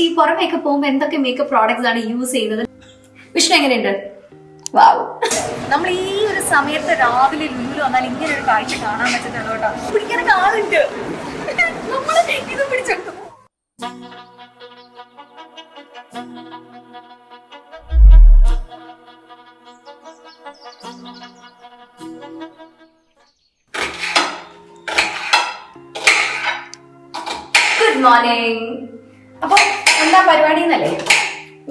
ഈ പുറമേക്ക് പോകുമ്പോൾ എന്തൊക്കെ മേക്കപ്പ് പ്രോഡക്ട്സ് ആണ് യൂസ് ചെയ്യുന്നത്? വിഷ്ണു എങ്ങനെയുണ്ട്? വാവ് നമ്മൾ ഈ ഒരു സമയത്ത് രാവിലെ ലുലു വന്നാൽ ഇങ്ങനെ ഒരു കാഴ്ച കാണാൻ പറ്റുന്നുള്ളൂ പിടിക്കാനൊക്കെ ആളുണ്ട്. നമ്മൾ ഇത് പിടിച്ചെടുത്തു. ഗുഡ് മോർണിംഗ് അപ്പൊ എന്താ പരിപാടി എന്നല്ലേ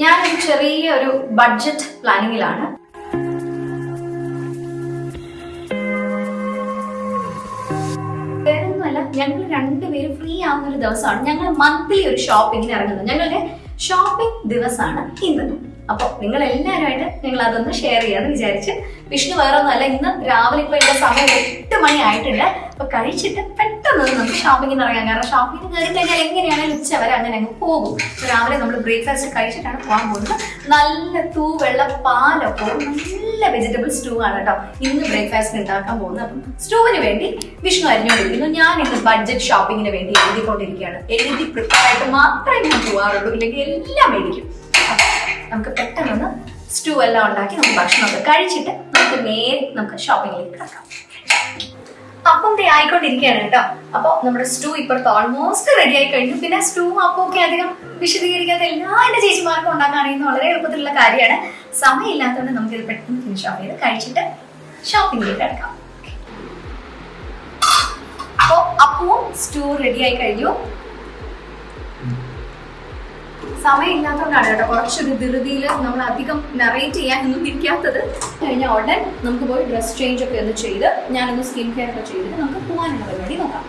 ഞാനൊരു ചെറിയ ഒരു ബഡ്ജറ്റ് പ്ലാനിങ്ങിലാണ് വേറൊന്നുമല്ല ഞങ്ങൾ രണ്ടുപേരും ഫ്രീ ആവുന്ന ഒരു ദിവസമാണ്. ഞങ്ങൾ മന്ത്ലി ഒരു ഷോപ്പിങ്ങിന് ഇറങ്ങുന്നത്. ഞങ്ങളുടെ ഷോപ്പിംഗ് ദിവസമാണ് ഇന്ന്. അപ്പൊ നിങ്ങൾ എല്ലാവരുമായിട്ട് നിങ്ങൾ അതൊന്ന് ഷെയർ ചെയ്യാന്ന് വിചാരിച്ച്. വിഷ്ണു വേറൊന്നുമല്ല ഇന്ന് രാവിലെ ഇപ്പൊ എന്റെ സമയം എട്ട് മണി ആയിട്ടുണ്ട്. അപ്പൊ കഴിച്ചിട്ട് പെട്ടെന്ന് നമുക്ക് ഷോപ്പിങ്ങിന് പറയാം. കാരണം ഷോപ്പിംഗ് കയറി കഴിഞ്ഞാൽ എങ്ങനെയാണെങ്കിലും ഉച്ച വരെ അങ്ങനെ അങ്ങ് പോകും. രാവിലെ നമ്മൾ ബ്രേക്ക്ഫാസ്റ്റ് കഴിച്ചിട്ടാണ് പോകാൻ പോകുന്നത്. നല്ല തൂവെള്ള പാലൊക്കെ നല്ല വെജിറ്റബിൾ സ്റ്റൂ ആണ് കേട്ടോ ഇന്ന് ബ്രേക്ക്ഫാസ്റ്റ് ഉണ്ടാക്കാൻ പോകുന്നത്. അപ്പം സ്റ്റൂവിന് വേണ്ടി വിഷ്ണു അരിഞ്ഞുകൊണ്ടിരിക്കുന്നു. ഞാൻ ഇന്ന് ബഡ്ജറ്റ് ഷോപ്പിങ്ങിന് വേണ്ടി എഴുതിക്കൊണ്ടിരിക്കുകയാണ്. എഴുതി പ്രിപ്പയർ ആയിട്ട് മാത്രമേ ഞാൻ പോകാറുള്ളൂ ഇല്ലെങ്കിൽ എല്ലാം മേടിക്കും. നമുക്ക് പെട്ടെന്ന് സ്റ്റൂ എല്ലാം ഉണ്ടാക്കി നമുക്ക് ഭക്ഷണമൊക്കെ കഴിച്ചിട്ട് നമുക്ക് നേരെ നമുക്ക് ഷോപ്പിങ്ങിലേക്ക് കിടക്കാം. അപ്പം ദേ ആയിക്കൊണ്ടിരിക്കുകയാണ് കേട്ടോ. അപ്പൊ നമ്മുടെ സ്റ്റൂ ഇപ്പോഴത്തെ ഓൾമോസ്റ്റ് റെഡി ആയി കഴിഞ്ഞു. പിന്നെ സ്റ്റൂ അപ്പം ഒക്കെ അധികം വിശദീകരിക്കാത്ത എല്ലാ എന്റെ ചേച്ചിമാർക്കും ഉണ്ടാക്കാൻ അറിയുന്ന വളരെ എളുപ്പത്തിലുള്ള കാര്യമാണ്. സമയമില്ലാത്തതുകൊണ്ട് നമുക്കിത് പെട്ടെന്ന് ഫിനിഷ് ഓഫ് ചെയ്ത് കഴിച്ചിട്ട് ഷോപ്പിങ്ങിലേക്ക് കിടക്കാം. അപ്പോ അപ്പവും സ്റ്റൂ റെഡി ആയി കഴിഞ്ഞു. സമയമില്ലാത്തതുകൊണ്ടാണ് കേട്ടോ കുറച്ചൊരു ധൃതിയിൽ നമ്മൾ അധികം നറേറ്റ് ചെയ്യാൻ ഒന്നും ഇരിക്കാത്തത്. കഴിഞ്ഞ ഉടൻ നമുക്ക് പോയി ഡ്രസ് ചേഞ്ച് ഒക്കെ ഒന്ന് ചെയ്ത് ഞാനൊന്ന് സ്കിൻ കെയർ ഒക്കെ ചെയ്തിട്ട് നമുക്ക് പോകാനുള്ള പരിപാടി നോക്കാം.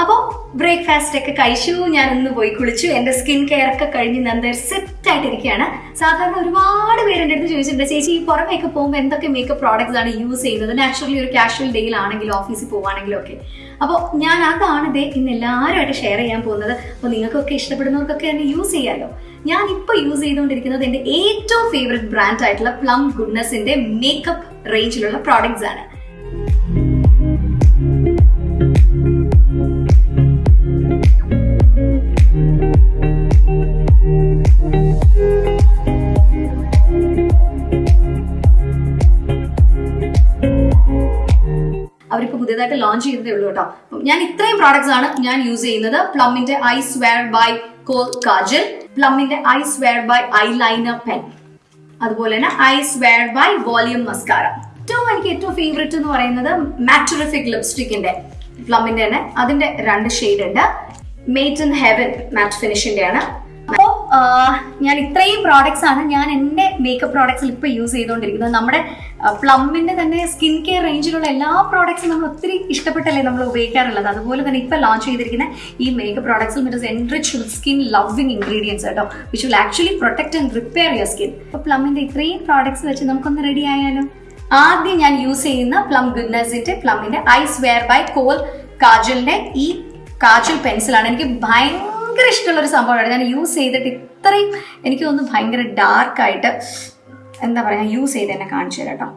അപ്പോൾ ബ്രേക്ക്ഫാസ്റ്റ് ഒക്കെ കഴിച്ചു ഞാൻ ഒന്ന് പോയി കുളിച്ചു. എന്റെ സ്കിൻ കെയർ ഒക്കെ കഴിഞ്ഞ് നന്നായി സെറ്റ് ആയിട്ടിരിക്കുകയാണ്. സാധാരണ ഒരുപാട് പേര് എന്റെ അടുത്ത് ചോദിച്ചിട്ടുണ്ട് ചേച്ചി ഈ പുറമേക്ക് പോകുമ്പോൾ എന്തൊക്കെ മേക്കപ്പ് പ്രോഡക്ട്സ് ആണ് യൂസ് ചെയ്യുന്നത്? നാച്ചുറലി ഒരു കാഷ്വൽ ഡേയിലാണെങ്കിലും ഓഫീസിൽ പോകുകയാണെങ്കിലും ഒക്കെ. അപ്പോൾ ഞാൻ അതാണ് ഇതേ ഇന്ന് എല്ലാവരുമായിട്ട് ഷെയർ ചെയ്യാൻ പോകുന്നത്. അപ്പോൾ നിങ്ങൾക്കൊക്കെ ഇഷ്ടപ്പെടുന്നവർക്കൊക്കെ തന്നെ യൂസ് ചെയ്യാമല്ലോ ഞാൻ ഇപ്പോൾ യൂസ് ചെയ്തുകൊണ്ടിരിക്കുന്നത് എന്റെ ഏറ്റവും ഫേവററ്റ് ബ്രാൻഡ് ആയിട്ടുള്ള പ്ലം ഗുഡ്നസിന്റെ മേക്കപ്പ് റേഞ്ചിലുള്ള പ്രോഡക്ട്സ് ആണ്. പുതിയതായിട്ട് ലോഞ്ച് ചെയ്തതേ ഉള്ളൂ കേട്ടോ. ഞാൻ ഇത്രയും പ്രോഡക്ട്സ് ആണ് ഞാൻ യൂസ് ചെയ്യുന്നത്. പ്ലമ്മിന്റെ eye swear by kohl kajal പ്ലമ്മിന്റെ eye swear by eye liner pen അതുപോലെ തന്നെ eye swear by volume mascara ഏറ്റവും എനിക്ക് ഏറ്റവും ഫേവറേറ്റ് എന്ന് പറയുന്നത് മാറ്റുറിഫിക് ലിപ്സ്റ്റിക്കിന്റെ പ്ലമ്മിന്റെ തന്നെ. അതിന്റെ രണ്ട് ഷെയ്ഡ് ഉണ്ട്. മേറ്റ് ഇൻ ഹെവൻ മാറ്റ് ഫിനിഷിന്റെ ആണ്. അപ്പോൾ ഞാൻ ഇത്രയും പ്രോഡക്ട്സ് ആണ് ഞാൻ എന്റെ മേക്കപ്പ് പ്രോഡക്ട്സിൽ ഇപ്പോൾ യൂസ് ചെയ്തുകൊണ്ടിരിക്കുന്നത്. നമ്മുടെ പ്ലമ്മിന്റെ തന്നെ സ്കിൻ കെയർ റേഞ്ചിലുള്ള എല്ലാ പ്രോഡക്ട്സും നമ്മൾ ഒത്തിരി ഇഷ്ടപ്പെട്ടല്ലേ നമ്മൾ ഉപയോഗിക്കാറുള്ളത്. അതുപോലെ തന്നെ ഇപ്പോൾ ലോഞ്ച് ചെയ്തിരിക്കുന്ന ഈ makeup പ്രോഡക്ട്സിൽ is enrich skin loving ingredients കേട്ടോ which will actually protect and repair your skin അപ്പോൾ പ്ലമ്മിന്റെ ഇത്രയും പ്രോഡക്ട്സ് വെച്ച് നമുക്കൊന്ന് റെഡി ആയാലോ? ആദ്യം ഞാൻ യൂസ് ചെയ്യുന്ന പ്ലം ഗുഡ്നസിന്റെ പ്ലമ്മിന്റെ ഐസ് വെയർ ബൈ കോൾ കാജലിന്റെ ഈ കാജൽ പെൻസിലാണ് എനിക്ക് ഭയങ്കര ഇഷ്ടമുള്ള ഒരു സംഭവമാണ്. ഞാൻ യൂസ് ചെയ്തിട്ട് ഇത്രയും എനിക്ക് തോന്നുന്നു ഭയങ്കര ഡാർക്കായിട്ട് എന്താ പറയുക യൂസ് ചെയ്ത് എന്നെ കാണിച്ചു തരാം കേട്ടോ.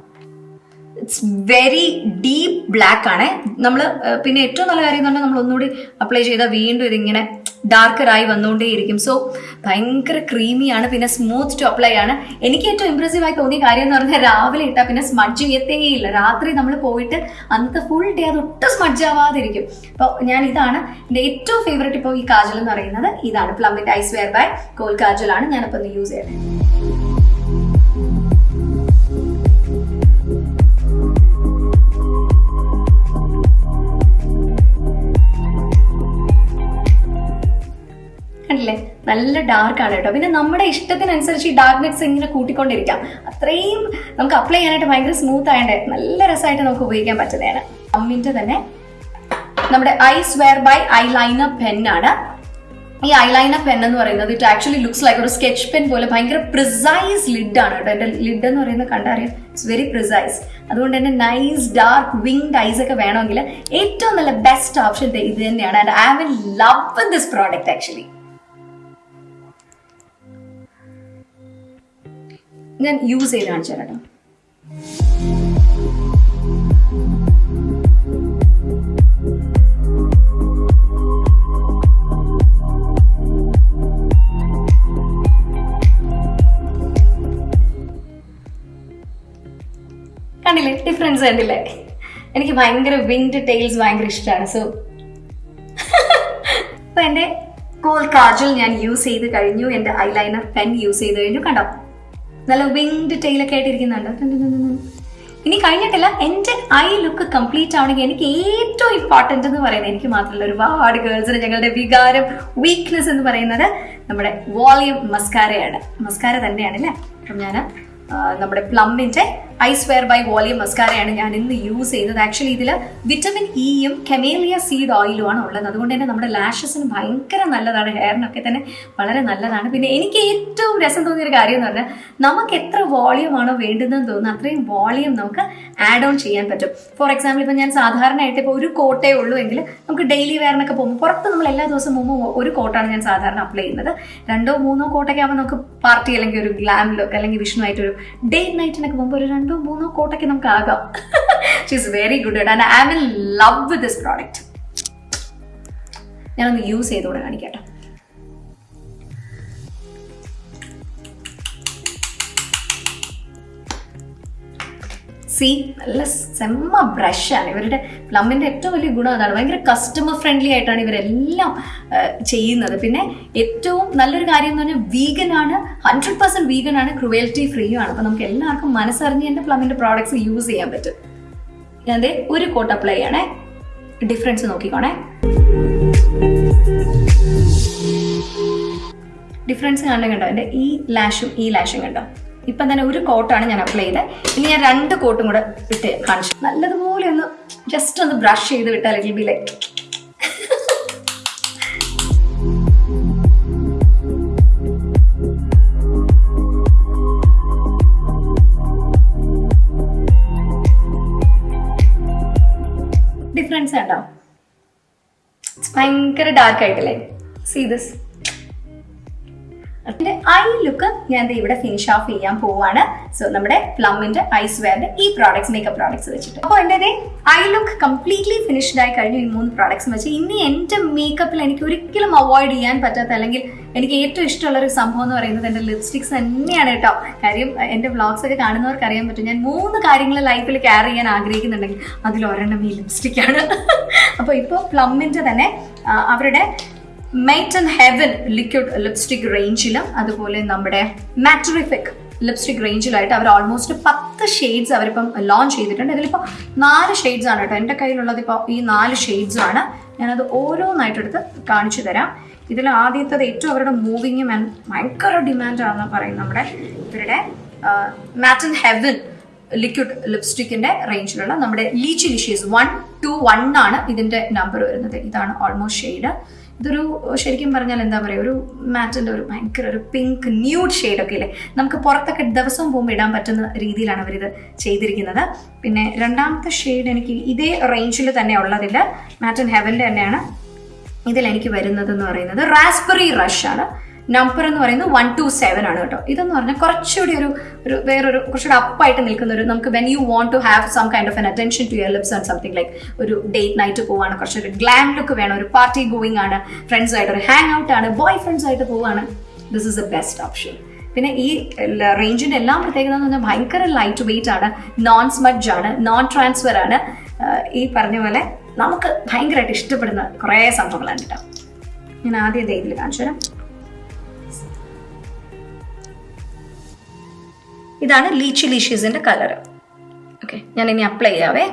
ഇറ്റ്സ് വെരി ഡീപ്പ് ബ്ലാക്ക് ആണ്. നമ്മൾ പിന്നെ ഏറ്റവും നല്ല കാര്യം എന്ന് പറഞ്ഞാൽ നമ്മൾ ഒന്നുകൂടി അപ്ലൈ ചെയ്താൽ വീണ്ടും ഇതിങ്ങനെ ഡാർക്കറായി വന്നുകൊണ്ടേയിരിക്കും. സോ ഭയങ്കര ക്രീമിയാണ് പിന്നെ സ്മൂത്ത് ടു അപ്ലൈ ആണ്. എനിക്ക് ഏറ്റവും ഇമ്പ്രസീവ് ആയി തോന്നിയ കാര്യം എന്ന് പറഞ്ഞാൽ രാവിലെ ഇട്ടാൽ പിന്നെ സ്മഡ്ജ് ചെയ്യത്തേയില്ല. രാത്രി നമ്മൾ പോയിട്ട് അന്നത്തെ ഫുൾ ഡേ അത് ഒട്ടും സ്മഡ്ജ് ആവാതിരിക്കും. അപ്പോൾ ഞാൻ ഇതാണ് എന്റെ ഏറ്റവും ഫേവറേറ്റ് ഇപ്പോൾ ഈ കാജൽ എന്ന് പറയുന്നത്. ഇതാണ് പ്ലംബിന്റെ ഐസ് വെയർ ബൈ കോൾ കാജലാണ് ഞാനിപ്പോൾ ഒന്ന് യൂസ് ചെയ്യുന്നത്. കണ്ടില്ലേ നല്ല ഡാർക്ക് ആണ് കേട്ടോ. പിന്നെ നമ്മുടെ ഇഷ്ടത്തിനനുസരിച്ച് ഈ ഡാർക്ക്നെസ് ഇങ്ങനെ കൂട്ടിക്കൊണ്ടിരിക്കാം. അത്രയും നമുക്ക് അപ്ലൈ ചെയ്യാനായിട്ട് ഭയങ്കര സ്മൂത്ത് ആയണ്ടേ നല്ല രസമായിട്ട് നമുക്ക് ഉപയോഗിക്കാൻ പറ്റുന്നതാണ്. അമ്മിന്റെ തന്നെ നമ്മുടെ eyes wear by eye liner pen ആണ്. ഈ ഐലൈനർ പെൻ എന്ന് പറയുന്നത് ഇറ്റ് ആക്ച്വലി ലുക്സ് ലൈക്ക് ഒരു സ്കെച്ച് പെൻ പോലെ ഭയങ്കര പ്രിസൈസ് ലിഡ് ആണ് കേട്ടോ. എന്റെ ലിഡ് എന്ന് പറയുന്നത് കണ്ടറിയാം? ഇറ്റ്സ് വെരി പ്രിസൈസ് അതുകൊണ്ട് തന്നെ നൈസ് ഡാർക്ക് വിങ്ഡ് ഐസ് ഒക്കെ വേണമെങ്കിൽ ഏറ്റവും നല്ല ബെസ്റ്റ് ഓപ്ഷൻ ഇത് തന്നെയാണ്. And I will love this product actually ഞാൻ യൂസ് ചെയ്ത് കാണിച്ചു തരാം കണ്ടില്ലേ? ഡിഫറൻസ് കണ്ടില്ലേ? എനിക്ക് ഭയങ്കര വിൻഡ് ടെയിൽസ് ഭയങ്കര ഇഷ്ടമാണ് സോ അപ്പൊ എന്റെ കോൾ കാജൽ ഞാൻ യൂസ് ചെയ്ത് കഴിഞ്ഞു. എന്റെ ലൈനർ പെൻ യൂസ് ചെയ്ത് കഴിഞ്ഞു. കണ്ടോ? നല്ല വിങ്ഡ് ടൻ ടൻ ടൻ. ഇനി കഴിഞ്ഞിട്ടില്ല. എന്റെ ഐ ലുക്ക് കംപ്ലീറ്റ് ആവണമെങ്കിൽ എനിക്ക് ഏറ്റവും ഇമ്പോർട്ടന്റ് എന്ന് പറയുന്നത് എനിക്ക് മാത്രമല്ല ഒരുപാട് ഗേൾസിന് ഞങ്ങളുടെ വികാരം വീക്ക്നെസ് എന്ന് പറയുന്നത് നമ്മുടെ വോളിയം മസ്കാരയാണ് മസ്കാര തന്നെയാണ് അല്ലേ അപ്പം ഞാൻ നമ്മുടെ പ്ലമ്മിന്റെ ഐസ് വെയർ ബൈ വോളിയം മസ്കാരയാണ് ഞാൻ ഇന്ന് യൂസ് ചെയ്യുന്നത്. ആക്ച്വലി ഇതിൽ വിറ്റമിൻ ഇയും കെമേലിയ സീഡ് ഓയിലും ആണ് ഉള്ളത്. അതുകൊണ്ട് തന്നെ നമ്മുടെ ലാഷസിന് ഭയങ്കര നല്ലതാണ്. ഹെയറിനൊക്കെ തന്നെ വളരെ നല്ലതാണ്. പിന്നെ എനിക്ക് ഏറ്റവും രസം തോന്നിയൊരു കാര്യം എന്ന് പറഞ്ഞാൽ നമുക്ക് എത്ര വോളിയം ആണോ വേണ്ടുന്നതെന്ന് തോന്നുന്നു അത്രയും വോളിയം നമുക്ക് ആഡ് ഓൺ ചെയ്യാൻ പറ്റും. ഫോർ എക്സാമ്പിൾ ഇപ്പം ഞാൻ സാധാരണയായിട്ട് ഇപ്പോൾ ഒരു കോട്ടേ ഉള്ളൂ എങ്കിൽ നമുക്ക് ഡെയിലി വെയറിനൊക്കെ പോകുമ്പോൾ പുറത്ത് നമ്മൾ എല്ലാ ദിവസവും പോകുമ്പോൾ ഒരു കോട്ടാണ് ഞാൻ സാധാരണ അപ്ലൈ ചെയ്യുന്നത്. രണ്ടോ മൂന്നോ കോട്ടൊക്കെ ആകുമ്പോൾ നമുക്ക് പാർട്ടി അല്ലെങ്കിൽ ഒരു ഗ്ലാം ലുക്ക് അല്ലെങ്കിൽ വിഷ്ണു ആയിട്ട് ഒരു ഡേ നൈറ്റിനൊക്കെ പോകുമ്പോൾ ഒരു രണ്ടോ മൂന്നോ കോട്ടൊക്കെ നമുക്ക് ആകാം she's very good and I will love with this product ഞാനൊന്ന് യൂസ് ചെയ്തോടെ കാണിക്കട്ടെ. സി നല്ല സെമ്മ ബ്രഷാണ് ഇവരുടെ പ്ലമ്മിന്റെ ഏറ്റവും വലിയ ഗുണം അതാണ്. ഭയങ്കര കസ്റ്റമർ ഫ്രണ്ട്ലി ആയിട്ടാണ് ഇവരെല്ലാം ചെയ്യുന്നത്. പിന്നെ ഏറ്റവും നല്ലൊരു കാര്യം എന്ന് പറഞ്ഞാൽ വീഗൻ ആണ്. ഹൺഡ്രഡ് പെർസെന്റ് വീഗൻ ആണ്. ക്രുവൽറ്റി ഫ്രീയും ആണ്. അപ്പോൾ നമുക്ക് എല്ലാവർക്കും മനസ്സറിഞ്ഞ് എന്റെ പ്ലമ്മിന്റെ പ്രോഡക്ട്സ് യൂസ് ചെയ്യാൻ പറ്റും. ഞാൻ ദേ ഒരു കോട്ട് അപ്ലൈ ചെയ്യണേ. ഡിഫറൻസ് നോക്കിക്കോണേ. ഡിഫറൻസ് കാണണം കണ്ടോ? എന്റെ ഈ ലാഷും ഈ ലാഷും കണ്ടോ? ഇപ്പം തന്നെ ഒരു കോട്ടാണ് ഞാൻ അപ്ലൈ ചെയ്തത് ഇനി ഞാൻ രണ്ട് കോട്ടും കൂടെ ഇട്ട് കാണിച്ചു. നല്ലതുപോലെ ഒന്ന് ജസ്റ്റ് ഒന്ന് ബ്രഷ് ചെയ്ത് വിട്ടാൽ ഇറ്റ് ബി ലൈക്ക് ഡിഫറൻസ് കണ്ടോ ഭയങ്കര ഡാർക്ക് ആയിട്ടില്ലേ? സീ ദിസ് അതിന്റെ ഐ ലുക്ക് ഞാൻ ഇവിടെ ഫിനിഷ് ഓഫ് ചെയ്യാൻ പോവാണ്. സോ നമ്മുടെ പ്ലമ്മിന്റെ ഐസ് വെയറിന്റെ ഈ പ്രോഡക്ട്സ് മേക്കപ്പ് പ്രോഡക്ട്സ് വെച്ചിട്ട്. അപ്പോൾ എന്റെ ഐ ലുക്ക് കംപ്ലീറ്റ്ലി ഫിനിഷ്ഡ് ആയി കഴിഞ്ഞു ഈ മൂന്ന് പ്രോഡക്ട്സ് വെച്ച്. ഇനി എന്റെ മേക്കപ്പിൽ എനിക്ക് ഒരിക്കലും അവോയ്ഡ് ചെയ്യാൻ പറ്റാത്ത അല്ലെങ്കിൽ എനിക്ക് ഏറ്റവും ഇഷ്ടമുള്ള ഒരു സംഭവം എന്ന് പറയുന്നത് എന്റെ ലിപ്സ്റ്റിക്സ് തന്നെയാണ് കേട്ടോ. കാര്യം എന്റെ വ്ളോഗ്സ് ഒക്കെ കാണുന്നവർക്ക് അറിയാൻ പറ്റും. ഞാൻ മൂന്ന് കാര്യങ്ങൾ ലൈഫിൽ കെയർ ചെയ്യാൻ ആഗ്രഹിക്കുന്നുണ്ടെങ്കിൽ അതിൽ ഒരെണ്ണം ഈ ലിപ്സ്റ്റിക്കാണ് അപ്പോൾ ഇപ്പോൾ പ്ലമ്മിന്റെ തന്നെ അവരുടെ matte and heaven liquid lipstick റേഞ്ചിലും അതുപോലെ നമ്മുടെ മാറ്ററിഫിക് ലിപ്സ്റ്റിക് റേഞ്ചിലായിട്ട് അവർ ഓൾമോസ്റ്റ് പത്ത് ഷെയ്ഡ്സ് അവരിപ്പം ലോഞ്ച് ചെയ്തിട്ടുണ്ട്. ഇതിലിപ്പോൾ നാല് ഷെയ്ഡ്സ് ആണ് കേട്ടോ. എന്റെ കയ്യിലുള്ളത് ഇപ്പോൾ ഈ നാല് ഷെയ്ഡ്സും ആണ്. ഞാനത് ഓരോന്നായിട്ടെടുത്ത് കാണിച്ചു തരാം. ഇതിൽ ആദ്യത്തത് ഏറ്റവും അവരുടെ മൂവിങ്ങും ആൻഡ് ഭയങ്കര ഡിമാൻഡാണെന്ന് പറയും നമ്മുടെ ഇവരുടെ മാറ്റ് ആൻഡ് ഹെവൻ ലിക്വിഡ് ലിപ്സ്റ്റിക്കിന്റെ റേഞ്ചിലുള്ള നമ്മുടെ lychee licious one two one ആണ് ഇതിന്റെ നമ്പർ വരുന്നത്. ഇതാണ് ഓൾമോസ്റ്റ് ഷെയ്ഡ് ഇതൊരു ശരിക്കും പറഞ്ഞാൽ എന്താ പറയുക ഒരു മാറ്റിന്റെ ഒരു ഭയങ്കര ഒരു പിങ്ക് ന്യൂഡ് ഷെയ്ഡൊക്കെ ഇല്ലേ? നമുക്ക് പുറത്തൊക്കെ ദിവസവും പോകുമ്പോൾ ഇടാൻ പറ്റുന്ന രീതിയിലാണ് അവരിത് ചെയ്തിരിക്കുന്നത്. പിന്നെ രണ്ടാമത്തെ ഷെയ്ഡ് എനിക്ക് ഇതേ റേഞ്ചിൽ തന്നെ ഉള്ളതിൽ മാറ്റ് ഹെവന്റെ തന്നെയാണ് ഇതിലെനിക്ക് വരുന്നത് എന്ന് പറയുന്നത്. റാസ്ബെറി റഷ് ആണ്. നമ്പർ എന്ന് പറയുന്നത് വൺ ടു സെവൻ ആണ് കേട്ടോ. ഇതെന്ന് പറഞ്ഞാൽ കുറച്ചുകൂടി ഒരു ഒരു വേറൊരു കുറച്ചുകൂടി അപ്പായിട്ട് നിൽക്കുന്ന ഒരു നമുക്ക് when you want to have some kind of an attention to your lips and something like ഒരു ഡേറ്റ് നൈറ്റ് പോവാണ്. കുറച്ചൊരു ഗ്ലാം ലുക്ക് വേണം. ഒരു പാർട്ടി ഗോയിങ് ആണ്. ഫ്രണ്ട്സ് ആയിട്ട് ഒരു ഹാങ് ഔട്ട് ആണ്. ബോയ് ഫ്രണ്ട്സ് ആയിട്ട് പോവാണ്. This is a best option പിന്നെ ഈ റേഞ്ചിന്റെ എല്ലാം പ്രത്യേകത എന്ന് പറഞ്ഞാൽ ഭയങ്കര ലൈറ്റ് വെയിറ്റ് ആണ്. നോൺ സ്മഡ്ജ് ആണ്. നോൺ ട്രാൻസ്ഫർ ആണ് ഈ പറഞ്ഞ പോലെ നമുക്ക് ഭയങ്കരമായിട്ട് ഇഷ്ടപ്പെടുന്ന കുറേ സംഭവങ്ങളാണ് കേട്ടോ. ഞാൻ ആദ്യം ഇതിൽ കാണിച്ചു തരാം ഇതാണ് ലീച്ചി ലീഷീസിന്റെ കളർ ഓക്കെ ഞാൻ ഇനി അപ്ലൈ ചെയ്യാവേ.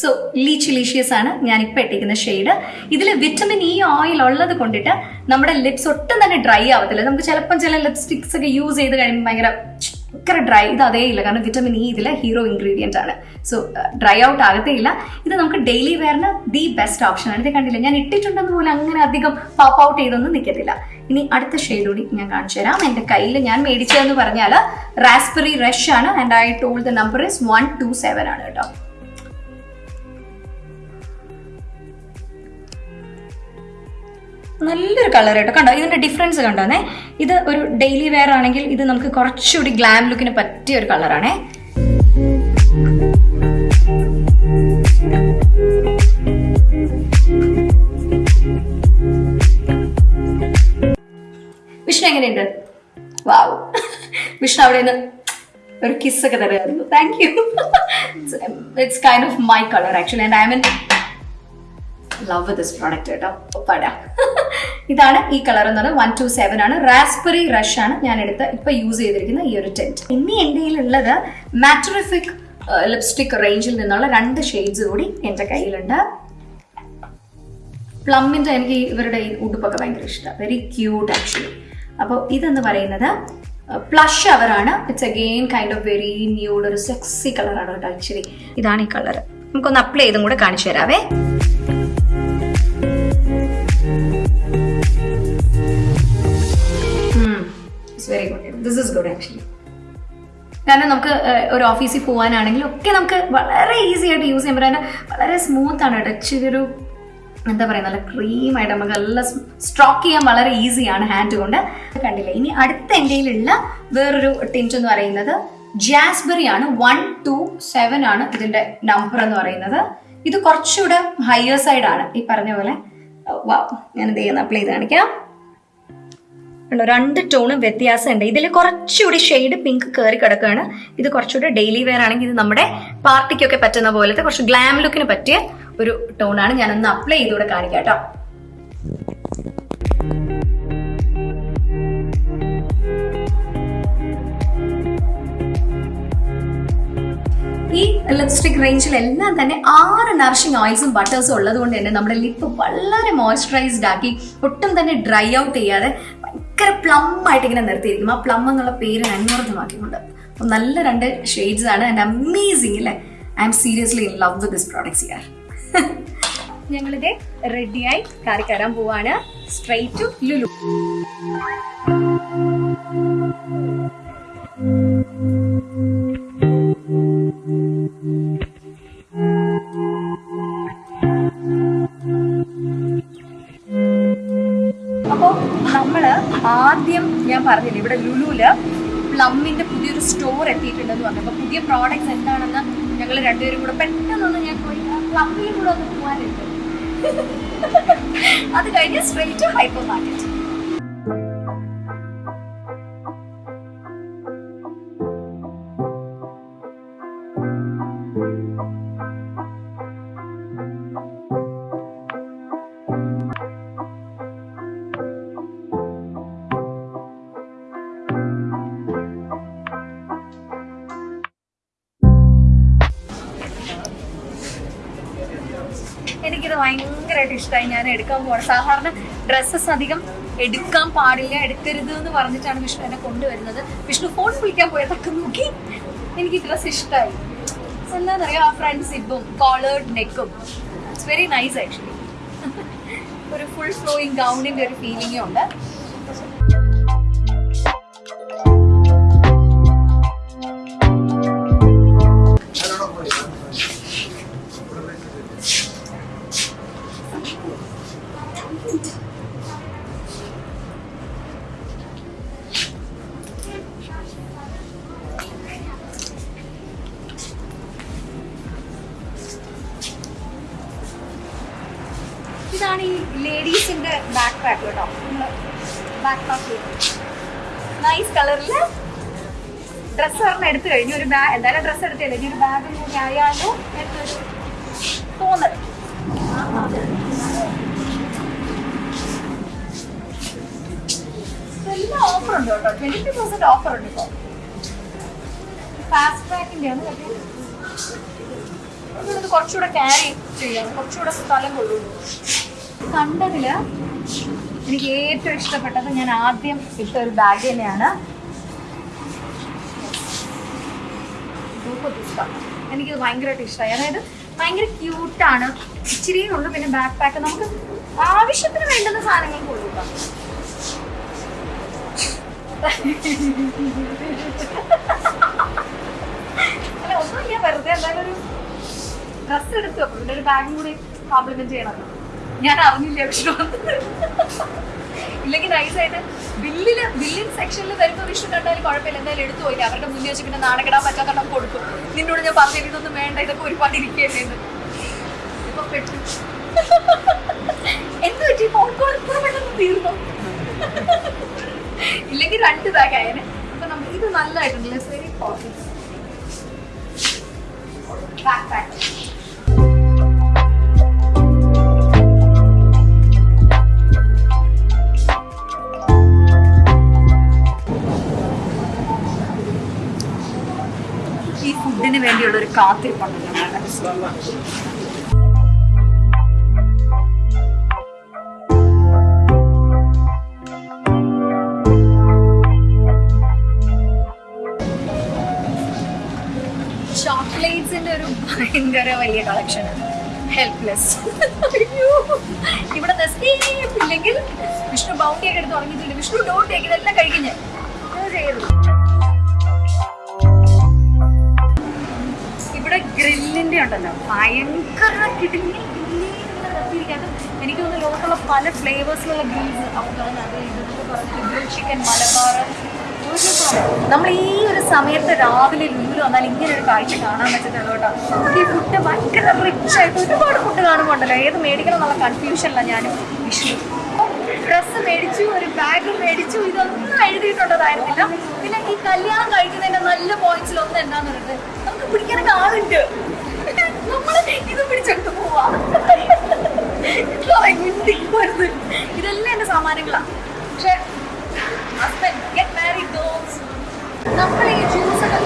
സോ ലീച്ച് ലീഷ്യസ് ആണ് ഞാൻ ഇപ്പൊ ഇട്ടിരിക്കുന്ന ഷെയ്ഡ് ഇതിൽ വിറ്റമിൻ ഇ ഓയിൽ ഉള്ളത് കൊണ്ടിട്ട് നമ്മുടെ ലിപ്സ് ഒട്ടും തന്നെ ഡ്രൈ ആവത്തില്ല. നമുക്ക് ചിലപ്പം ചില ലിപ്സ്റ്റിക്സ് ഒക്കെ യൂസ് ചെയ്ത് കഴിയുമ്പോൾ ഭയങ്കര ഭയങ്കര ഡ്രൈ ഇത് അതേ ഇല്ല. കാരണം വിറ്റമിൻ ഇ ഇതിലെ ഹീറോ ഇൻഗ്രീഡിയന്റ് ആണ്. സോ ഡ്രൈ ഔട്ട് ആകത്തേ ഇല്ല. ഇത് നമുക്ക് ഡെയിലി വെയറിന് ദി ബെസ്റ്റ് ഓപ്ഷൻ ആണ്. ഇത് കണ്ടില്ല? ഞാൻ ഇട്ടിട്ടുണ്ടെന്ന് പോലും അങ്ങനെ അധികം പോപ്പ് ഔട്ട് ചെയ്തൊന്നും നിൽക്കത്തില്ല ഇനി അടുത്ത ഷെയ്ഡ് കൂടി ഞാൻ കാണിച്ചു തരാം. എന്റെ കയ്യിൽ ഞാൻ മേടിച്ചതെന്ന് പറഞ്ഞാൽ റാസ്ബെറി റഷ് ആണ്. And I told the number is one two seven ആണ് കേട്ടോ. നല്ലൊരു കളർ കേട്ടോ കണ്ടോ? ഇതിന്റെ ഡിഫറൻസ് കണ്ടോന്നേ? ഇത് ഒരു ഡെയിലി വെയർ ആണെങ്കിൽ ഇത് നമുക്ക് കുറച്ചുകൂടി ഗ്ലാം ലുക്കിന് പറ്റിയ ഒരു കളറാണേ വിഷ്ണു എങ്ങനെയുണ്ട്? വാവ്. വിഷ്ണു അവിടെ നിന്ന് ഒരു കിസ്സൊക്കെ തരുമായിരുന്നു thank you it's kind of my colour actually and I mean love this product കേട്ടോ. പട. ഇതാണ് ഈ കളർ എന്ന് പറയുന്നത് വൺ ടു സെവൻ ആണ്. റാസ്ബെറി റഷ് ആണ് ഞാൻ എടുത്ത് ഇപ്പൊ യൂസ് ചെയ്തിരിക്കുന്ന ഈ ഒരു ടെന്റ് ഇനി എന്റെ കയ്യിലുള്ളത് മാട്രിഫിക് ലിപ്സ്റ്റിക് റേഞ്ചിൽ നിന്നുള്ള രണ്ട് ഷെയ്ഡ്സ് കൂടി എന്റെ കയ്യിലുണ്ട്. പ്ലമ്മിന്റെ എനിക്ക് ഇവരുടെ ഈ ഉടുപ്പൊക്കെ ഭയങ്കര ഇഷ്ടമാണ് വെരി ക്യൂട്ട് ആക്ച്വലി അപ്പോൾ ഇതെന്ന് പറയുന്നത് plush അവറാണ് it's again kind of very nude ഒരു സെക്സി കളറാണ് കേട്ടോ ആക്ച്വലി ഇതാണ് ഈ കളർ നമുക്കൊന്ന് അപ്ലൈ ചെയ്തും കൂടെ കാണിച്ചു തരാവേ. കാരണം നമുക്ക് ഒരു ഓഫീസിൽ പോകാനാണെങ്കിലും ഒക്കെ നമുക്ക് വളരെ ഈസി ആയിട്ട് യൂസ് ചെയ്യാൻ പറ്റും. വളരെ സ്മൂത്ത് ആണ് ഇച്ചിരി ഒരു എന്താ പറയുക നല്ല ക്രീമായിട്ട് നമുക്ക് നല്ല സ്ട്രോക്ക് ചെയ്യാൻ വളരെ ഈസിയാണ് ഹാൻഡ് കൊണ്ട്. കണ്ടില്ലേ? ഇനി അടുത്ത എന്റെ വേറൊരു ടിന്റ് എന്ന് പറയുന്നത് ജാസ്ബെറി ആണ്. വൺ ടു സെവൻ ആണ് ഇതിന്റെ നമ്പർ എന്ന് പറയുന്നത്. ഇത് കുറച്ചുകൂടെ ഹയർ സൈഡാണ് ഈ പറഞ്ഞ പോലെ. ഞാൻ എന്ത് ചെയ്യുന്ന? അപ്ലൈ ചെയ്ത് കാണിക്കാം. ഉണ്ടോ രണ്ട് ടോണും വ്യത്യാസമുണ്ട്. ഇതിൽ കുറച്ചുകൂടി ഷെയ്ഡ് പിങ്ക് കയറി കിടക്കുകയാണ് ഇത് കുറച്ചുകൂടി ഡെയിലി വെയർ ആണെങ്കിൽ ഇത് നമ്മുടെ പാർട്ടിക്കൊക്കെ പറ്റുന്ന പോലത്തെ കുറച്ച് ഗ്ലാം ലുക്കിന് പറ്റിയ ഒരു ടോണാണ് ഒന്ന് അപ്ലൈ ചെയ്തുകൂടെ കാണിക്കാം കേട്ടോ. ഈ ലിപ്സ്റ്റിക് റേഞ്ചിൽ എല്ലാം തന്നെ ആറ് നറിഷിംഗ് ഓയിൽസും ബട്ടേഴ്സും ഉള്ളത് കൊണ്ട് തന്നെ നമ്മുടെ ലിപ്പ് വളരെ മോയ്സ്ചറൈസ്ഡ് ആക്കി ഒട്ടും തന്നെ ഡ്രൈ ഔട്ട് ചെയ്യാതെ ഭയങ്കര പ്ലം ആയിട്ട് ഇങ്ങനെ നിർത്തിയിരിക്കും ആ പ്ലം എന്നുള്ള പേര് അന്വർത്ഥമാക്കിക്കൊണ്ട് അപ്പം നല്ല രണ്ട് ഷെയ്ഡ്സ് ആണ്. ആൻഡ് അമേസിങ് അല്ലേ I'm seriously in love with this products യാർ ഞങ്ങളിത് റെഡിയായി കാറി കയറാൻ പോവാണ്. സ്ട്രൈറ്റ് ടു ലുലു സ്റ്റോർ എത്തിയിട്ടുണ്ടെന്ന് പറഞ്ഞു. അപ്പോൾ പുതിയ പ്രോഡക്ട്സ് എന്താണെന്ന് ഞങ്ങൾ രണ്ടുപേരും കൂടെ പെട്ടെന്നൊന്ന് ഞാൻ പോയി പ്ലമ്മിൽ കൂടെ ഒന്ന് പോകാനുണ്ട് അത് കഴിഞ്ഞ് സ്ട്രെയിറ്റ് ഹൈപ്പർ മാർക്കറ്റ് ഇഷ്ടമായി ഞാൻ എടുക്കാൻ പോകണം സാധാരണ ഡ്രസ്സസ് അധികം എടുക്കാൻ പാടില്ല എടുക്കരുത് എന്ന് പറഞ്ഞിട്ടാണ് വിഷ്ണു എന്നെ കൊണ്ടുവരുന്നത്. വിഷ്ണു ഫോൺ വിളിക്കാൻ പോയതൊക്കെ നോക്കി എനിക്ക് ഡ്രസ്സ് ഇഷ്ടമായി. എന്താണെന്നറിയാം ആ ഫ്രണ്ട് സിബും കോളേർഡ് നെക്കും ഇറ്റ്സ് വെരി നൈസ് ആക്ച്വലി ഒരു ഫുൾ ഫ്ലോയിങ് ഗൗണിന്റെ ഒരു ഫീലിംഗും ഉണ്ട്. ബാക്ക് കേട്ടോ ബാക്ക് പാക്ക് നൈസ് കളറിൽ ഡ്രസ്സ് ഒരെണ്ണം എടുത്തു കഴിഞ്ഞു. ഒരു ബാഗ് എന്തായാലും ഡ്രസ്സ് എടുത്തില്ല. ഇനി ഒരു ബാഗും കൂടി ആയാലോ എന്നൊരു തോന്നൽ. എല്ലാം ഓഫർ ഉണ്ട് കേട്ടോ ട്വന്റി പെർസെന്റ് ഓഫർ ഉണ്ട് ഇപ്പോൾ ഫാസ്റ്റ് ട്രാക്കിന്റെ ആണ് ഇത് കുറച്ചുകൂടെ ക്യാരി ചെയ്യാം കുറച്ചുകൂടെ സ്ഥലം കൊള്ളുള്ളൂ കണ്ടതിൽ എനിക്ക് ഏറ്റവും ഇഷ്ടപ്പെട്ടത് ഞാൻ ആദ്യം ഇട്ട ഒരു ബാഗ് തന്നെയാണ്. എനിക്ക് ഭയങ്കരമായിട്ട് ഇഷ്ടമായി അതായത് ഭയങ്കര ക്യൂട്ടാണ് ഇച്ചിരിയേ ഉള്ളൂ പിന്നെ ബാക്ക് പാക്ക് നമുക്ക് ആവശ്യത്തിന് വേണ്ടുന്ന സാധനങ്ങൾ കൊള്ളൂ കേട്ടോ അല്ല ഒന്നുമില്ല. വെറുതെ എന്തായാലും ഒരു ഡ്രസ്സ് എടുത്തു അപ്പൊ ഒരു ബാഗും കൂടി കോംപ്ലിമെന്റ് ചെയ്യണം. ഞാൻ അറിഞ്ഞില്ല വിഷ്ണു ഇല്ലെങ്കിൽ നൈസായിട്ട് ബില്ലിൽ ബില്ലിൻ സെക്ഷനിൽ വരുമ്പോൾ വിഷ്ണു കണ്ടാൽ കുഴപ്പമില്ല. എന്തായാലും എടുത്തു പോയില്ല അവരുടെ മുന്നിൽ വെച്ച് പിന്നെ നാണക്കിടാൻ പറ്റാത്തണ്ണം കൊടുക്കും. നിന്നോട് ഞാൻ പറഞ്ഞു ഇതൊന്നും വേണ്ട ഇതൊക്കെ ഒരുപാട് ഇരിക്കുകയല്ലേ എന്ന്. ഇപ്പൊ പെട്ടു. എന്ത് പറ്റി? കോൾ ഇത്ര പെട്ടെന്ന് തീർന്നു? ഇല്ലെങ്കിൽ രണ്ട് ബാഗ് ആയനെ. അപ്പൊ നമുക്ക് ഇത് നല്ലതായിട്ടുണ്ട് വെരി പോസിറ്റീവ് ബാക്ക് പാക്ക് വേണ്ടിയുള്ള ഒരു കാത്തിരിപ്പുണ്ട് ഞങ്ങളുടെ ഭയങ്കര വലിയ കളക്ഷൻ ഹെൽപ്ലെസ് ഇവിടെ ഇല്ലെങ്കിൽ വിഷ്ണു ബൗണ്ടി ഒക്കെ എടുത്ത് തുടങ്ങിയിട്ടുണ്ട് വിഷ്ണു ഡോട്ട് ടേക്ക് ഇതെല്ലാം കഴിക്കും ഞാൻ. ഇവിടെ ഗ്രില്ലിന്റെ ഉണ്ടല്ലോ ഭയങ്കര കിടുങ്ങി എനിക്ക് തോന്നുന്നു ലോകത്തുള്ള പല ഫ്ലേവേഴ്സിലുള്ള ഗ്രിൽസ് ഗ്രിൽ ചിക്കൻ മലബാർ നമ്മൾ ഈ ഒരു സമയത്ത് രാവിലെ ലുലു വന്നാൽ ഇങ്ങനെ ഒരു കാഴ്ച കാണാൻ പറ്റുന്നുള്ളൂ നമുക്ക് ഈ ഫുഡ് ഭയങ്കര റിച്ച് ആയിട്ട് ഒരുപാട് ഫുഡ് കാണുമ്പോണ്ടല്ലോ ഏത് മേടിക്കണം എന്നുള്ള കൺഫ്യൂഷനിലാണ് ഞാനും വിഷു ഡ്രസ്സ് മേടിച്ചു ഒരു ബാഗ് മേടിച്ചു ഇതൊന്നും എഴുതിയിട്ടുള്ളതായിരുന്നില്ല പിന്നെ ഈ കല്യാണം കഴിക്കുന്നതിന്റെ നല്ല പോയിന്റ്സിൽ ഒന്ന് എന്താന്ന് പിടിക്കാനൊക്കെ ആളുണ്ട്. നമ്മൾ ഇത് പിടിച്ചെടുത്ത് പോവാ. ഇതെല്ലാം എന്റെ സാമാനങ്ങളാ പക്ഷെ ഹസ്ബൻഡ് ഗെറ്റ് മാരീഡ് ഗേൾസ് നമ്മൾ ഈ ജ്യൂസ് ഒക്കെ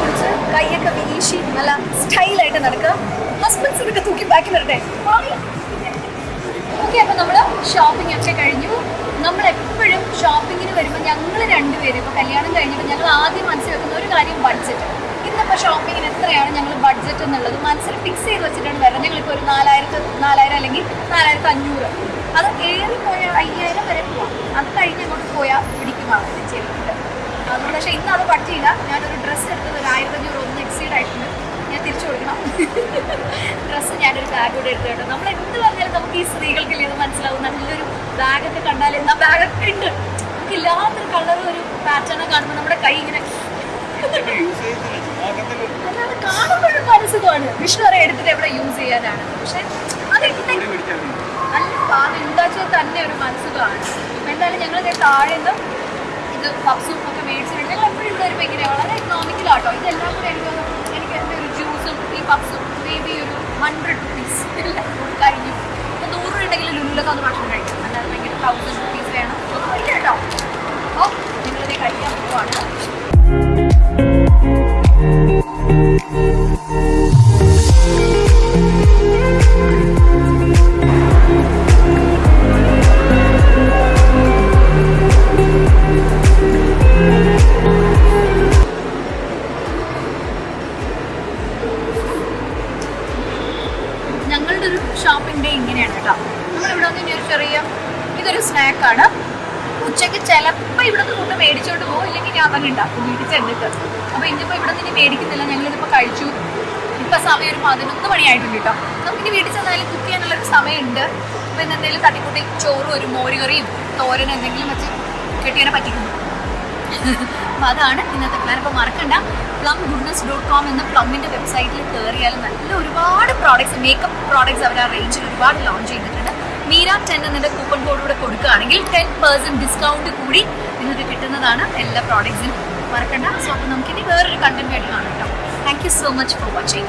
കൈയൊക്കെ വീശി നല്ല സ്റ്റൈലായിട്ട് നടക്കുക. ഹസ്ബൻഡ്സ് ഇതൊക്കെ തൂക്കി ബാക്കി വരട്ടെ. ഓക്കെ അപ്പൊ നമ്മൾ ഷോപ്പിംഗ് ഒക്കെ കഴിഞ്ഞു. നമ്മൾ എപ്പോഴും ഷോപ്പിങ്ങിന് വരുമ്പോൾ ഞങ്ങൾ രണ്ടുപേരും ഇപ്പൊ കല്യാണം കഴിഞ്ഞപ്പോൾ ഞങ്ങൾ ആദ്യം മനസ്സിൽ ഒരു കാര്യം ബഡ്ജറ്റ് ഷോപ്പിങ്ങിന് എത്രയാണ് ഞങ്ങൾ ബഡ്ജറ്റ് എന്നുള്ളത്? മനസ്സിൽ ഫിക്സ് ചെയ്ത് വെച്ചിട്ടാണ് വരുന്നത് ഞങ്ങളിപ്പോൾ ഒരു നാലായിരത്തി നാലായിരം അല്ലെങ്കിൽ നാലായിരത്തി അഞ്ഞൂറ്. അത് ഏറി പോയ അയ്യായിരം വരെ പോവാം. അത് കഴിഞ്ഞ് അങ്ങോട്ട് പോയാൽ പിടിക്കുമാണ് ചെയ്തിട്ടുണ്ട് അതുകൊണ്ട് പക്ഷേ ഇന്ന് അത് പറ്റിയില്ല ഞാനൊരു ഡ്രസ്സ് എടുത്തത് ഒരു ആയിരത്തി അഞ്ഞൂറ് ഒന്ന് എക്സീഡ് ആയിട്ടുണ്ട്. ഞാൻ തിരിച്ചു കൊടുക്കണം. ഡ്രസ്സ് ഞാനൊരു ബാഗ് കൂടെ എടുത്തു നമ്മൾ എന്ത് പറഞ്ഞാലും നമുക്ക് ഈ സ്ത്രീകൾക്ക് ഇത് മനസ്സിലാവും. നല്ലൊരു ബാഗൊക്കെ കണ്ടാൽ എന്നാ ബാഗൊക്കെ ഉണ്ട്? നമുക്ക് ഇല്ലാത്തൊരു കളറും ഒരു പാറ്റേണൊക്കെ കാണുമ്പോൾ നമ്മുടെ കൈ ഇങ്ങനെ കാണുമ്പോഴും മനസ്സുഖമാണ്. വിഷ്ണു അറിയാം എടുത്തിട്ട് എവിടെ യൂസ് ചെയ്യാനാണ്. പക്ഷെ അത് നല്ല പാത ഉണ്ടാക്കിയത് തന്നെ ഒരു മനസ്സുഖമാണ്. എന്തായാലും ഞങ്ങൾ താഴെ നിന്ന് ഇത് പപ്സും ഒക്കെ മേടിച്ചിട്ടുണ്ട്. ഞങ്ങൾ എപ്പോഴും ഇവിടെ വരുമ്പോൾ ഇങ്ങനെ. വളരെ എക്കണോമിക്കലാട്ടോ ഇതെല്ലാം കൂടെ എനിക്ക് എനിക്ക് എന്റെ ഒരു ജ്യൂസും ഈ പപ്സും മേ ബി ഒരു ഹൺഡ്രഡ് റുപ്പീസ് കഴിഞ്ഞു. ഇപ്പം നൂറ് രൂപ ഉണ്ടെങ്കിൽ ലുല്ലൊക്കെ ഒന്ന് ഭക്ഷണം കഴിക്കും. അല്ലാതെ ഭയങ്കര തൗസൻഡ് റുപ്പീസ് വേണം കേട്ടോ. അപ്പോൾ നിങ്ങളിത് കഴിക്കാൻ പോവാണ്. ഞങ്ങളുടെ ഒരു ഷോപ്പിംഗ് ഡേ ഇങ്ങനെയാണ് കേട്ടോ. നമ്മളിവിടെ വന്ന് ഒരു ചെറിയ ഇതൊരു ഉച്ചയ്ക്ക് ചിലപ്പോൾ ഇവിടുന്ന് ഫുഡ് മേടിച്ചോണ്ട് പോകും ഇല്ലെങ്കിൽ ഞാൻ തന്നെ ഉണ്ടാക്കും വീട്ടിൽ ചെന്നിട്ട്. മേടിക്കുന്നില്ല ഞങ്ങളിതിപ്പോൾ കഴിച്ചു. ഇപ്പം സമയം ഒരു പതിനൊന്ന് മണിയായിട്ടുണ്ട് കേട്ടോ. നമുക്കിനി വീട്ടിൽ ചെന്നാലും കുക്ക് ചെയ്യാനുള്ളൊരു സമയമുണ്ട്. അപ്പോൾ ഇന്ന് എന്തെങ്കിലും തട്ടിക്കൂട്ടി ചോറും ഒരു മോരുകറിയും തോരനും എന്തെങ്കിലും വെച്ച് കെട്ടിയനെ പറ്റിക്കുന്നു അപ്പൊ അതാണ് ഇന്നത്തെ പ്ലാൻ അപ്പോൾ മറക്കണ്ട. പ്ലം ഗുഡ്നസ് ഡോട്ട് കോം എന്ന പ്ലമ്മിന്റെ വെബ്സൈറ്റിൽ കയറിയാൽ നല്ല ഒരുപാട് പ്രോഡക്ട്സ് മേക്കപ്പ് പ്രോഡക്ട്സ് അവർ ആ റേഞ്ചിൽ ഒരുപാട് ലോഞ്ച് ചെയ്തിട്ടുണ്ട്. മീര ടെൻ എന്നതിന്റെ കൂപ്പൺ കോഡ് കൂടെ കൊടുക്കുകയാണെങ്കിൽ ടെൻ പെർസെന്റ് ഡിസ്കൗണ്ട് കൂടി നിങ്ങൾക്ക് കിട്ടുന്നതാണ് എല്ലാ പ്രോഡക്ട്സിനും മറക്കണ്ട. സോ അപ്പോൾ നമുക്കിനി വേറൊരു കണ്ടന്റ് ആയിട്ട് കാണാം കേട്ടോ thank you so much for watching